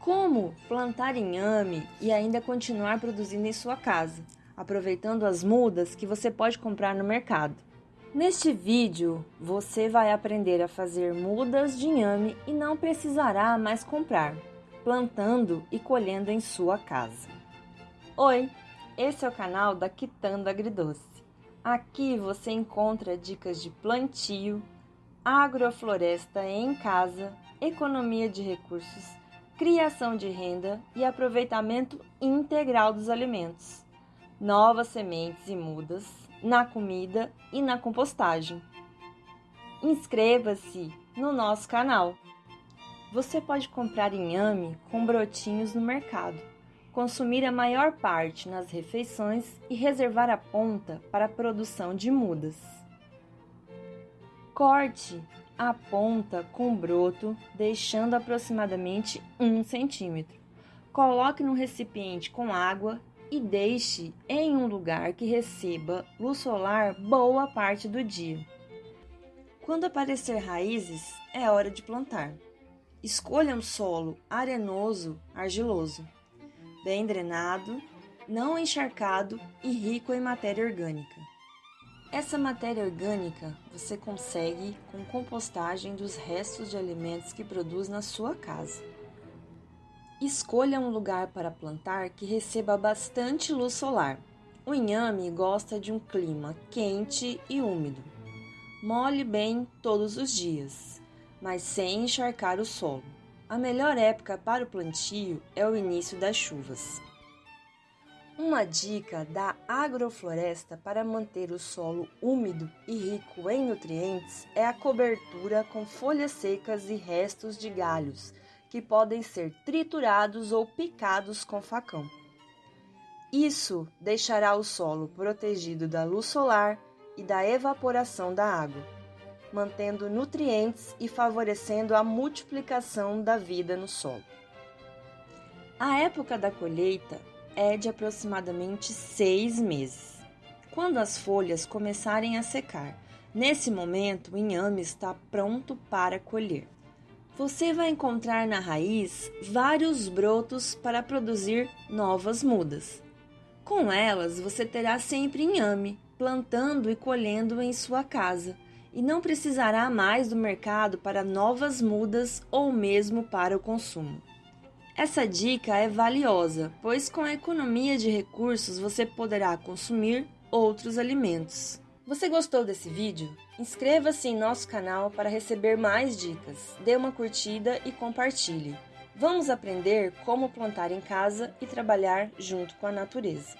Como plantar inhame e ainda continuar produzindo em sua casa, aproveitando as mudas que você pode comprar no mercado. Neste vídeo, você vai aprender a fazer mudas de inhame e não precisará mais comprar, plantando e colhendo em sua casa. Oi, esse é o canal da Quitanda Agridoce. Aqui você encontra dicas de plantio, agrofloresta em casa, economia de recursos, criação de renda e aproveitamento integral dos alimentos, novas sementes e mudas na comida e na compostagem. Inscreva-se no nosso canal. Você pode comprar inhame com brotinhos no mercado consumir a maior parte nas refeições e reservar a ponta para a produção de mudas. Corte a ponta com broto, deixando aproximadamente 1 centímetro. Coloque no recipiente com água e deixe em um lugar que receba luz solar boa parte do dia. Quando aparecer raízes, é hora de plantar. Escolha um solo arenoso, argiloso bem drenado, não encharcado e rico em matéria orgânica. Essa matéria orgânica você consegue com compostagem dos restos de alimentos que produz na sua casa. Escolha um lugar para plantar que receba bastante luz solar. O inhame gosta de um clima quente e úmido. Molhe bem todos os dias, mas sem encharcar o solo. A melhor época para o plantio é o início das chuvas. Uma dica da agrofloresta para manter o solo úmido e rico em nutrientes é a cobertura com folhas secas e restos de galhos, que podem ser triturados ou picados com facão. Isso deixará o solo protegido da luz solar e da evaporação da água mantendo nutrientes e favorecendo a multiplicação da vida no solo. A época da colheita é de aproximadamente seis meses. Quando as folhas começarem a secar, nesse momento o inhame está pronto para colher. Você vai encontrar na raiz vários brotos para produzir novas mudas. Com elas, você terá sempre inhame, plantando e colhendo em sua casa e não precisará mais do mercado para novas mudas ou mesmo para o consumo. Essa dica é valiosa, pois com a economia de recursos você poderá consumir outros alimentos. Você gostou desse vídeo? Inscreva-se em nosso canal para receber mais dicas, dê uma curtida e compartilhe. Vamos aprender como plantar em casa e trabalhar junto com a natureza.